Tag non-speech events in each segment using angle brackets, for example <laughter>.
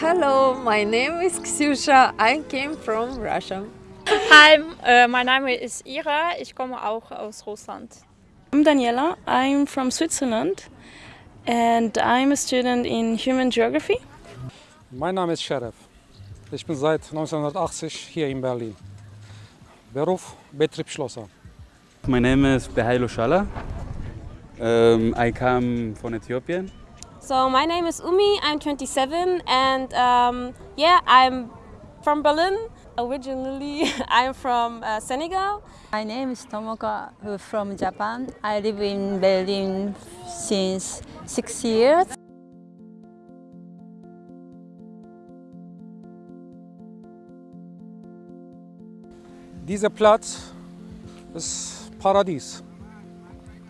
my name is Ksyusha. I came from Russia. Hi, uh, my name is Ira. Ich komme auch aus Russland. I'm Daniela. I'm from Switzerland and I'm a student in Human Geography. Mein Name ist Sheriff. Ich bin seit 1980 hier in Berlin. Beruf Betriebsschlosser. My name is Behailo Shala. Um, I come from Ethiopia. So my name is Umi, I'm 27 and um, yeah, I'm from Berlin. Originally <laughs> I'm from uh, Senegal. My name is Tomoka from Japan. I live in Berlin since six years. Dieser Platz ist Paradies.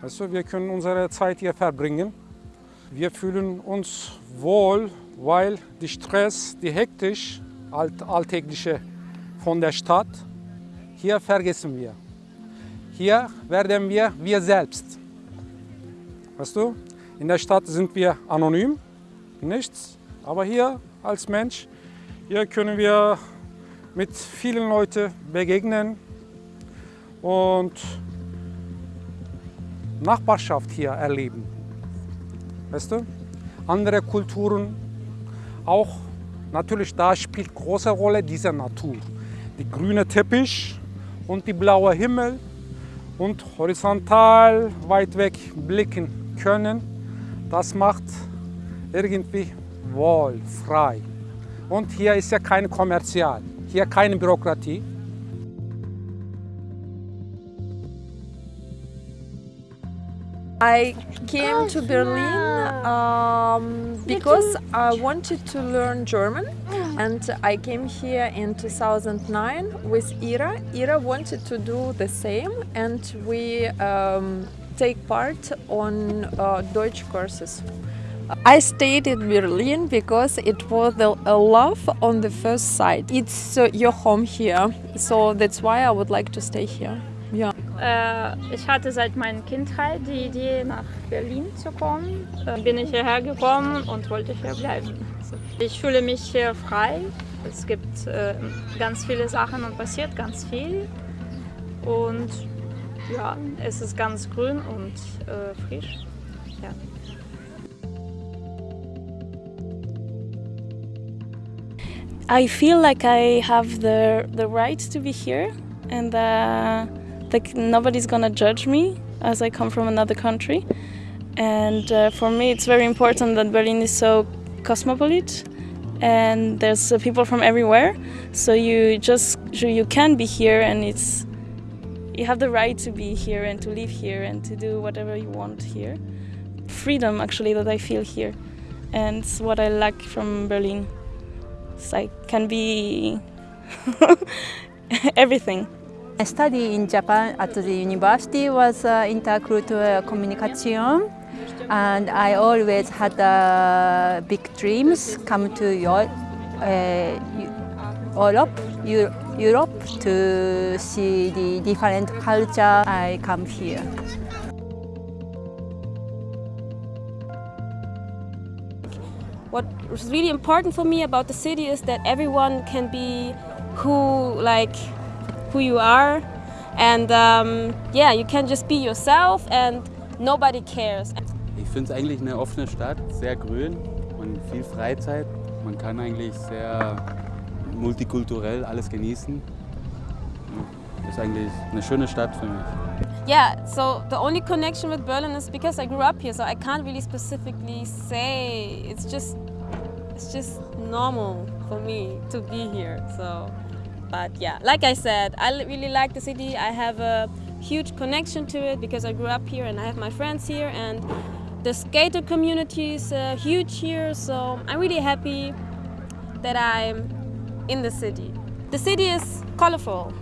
Also wir können unsere Zeit hier verbringen. Wir fühlen uns wohl, weil die Stress, die hektisch, alt, alltägliche von der Stadt, hier vergessen wir. Hier werden wir wir selbst. Weißt du, in der Stadt sind wir anonym, nichts. Aber hier als Mensch, hier können wir mit vielen Leuten begegnen und Nachbarschaft hier erleben. Weißt du? Andere Kulturen auch. Natürlich, da spielt große Rolle diese Natur. Die grüne Teppich und die blaue Himmel und horizontal weit weg blicken können. Das macht irgendwie wohl, frei. Und hier ist ja kein Kommerzial, hier keine Bürokratie. I came to Berlin um, because I wanted to learn German and I came here in 2009 with Ira. Ira wanted to do the same and we um, take part on uh, Deutsch courses. I stayed in Berlin because it was a love on the first sight. It's uh, your home here, so that's why I would like to stay here. Ja. Äh, ich hatte seit meiner Kindheit die Idee, nach Berlin zu kommen. Äh, bin ich hierher gekommen und wollte hier bleiben. Ich fühle mich hier frei. Es gibt äh, ganz viele Sachen und passiert ganz viel. Und ja, es ist ganz grün und äh, frisch. Ja. I feel like I have the, the right to be here and uh, like nobody's gonna judge me as I come from another country. And uh, for me, it's very important that Berlin is so cosmopolitan and there's uh, people from everywhere. So you just you can be here, and it's you have the right to be here and to live here and to do whatever you want here. Freedom, actually, that I feel here, and it's what I like from Berlin. It's like can be <laughs> everything. I study in Japan at the university was uh, intercultural communication and I always had uh, big dreams come to Europe, uh, Europe, Europe to see the different culture. I come here. What was really important for me about the city is that everyone can be who like who you are and um, yeah, you can just be yourself and nobody cares. Ich finde es eigentlich eine offene Stadt, sehr grün und viel Freizeit. Man kann eigentlich sehr multikulturell alles genießen. Ist eigentlich eine schöne Stadt für mich. Yeah, so the only connection with Berlin is because I grew up here, so I can't really specifically say. It's just, it's just normal for me to be here. So, but yeah, like I said, I really like the city. I have a huge connection to it because I grew up here and I have my friends here and the skater community is uh, huge here. So I'm really happy that I'm in the city. The city is colorful.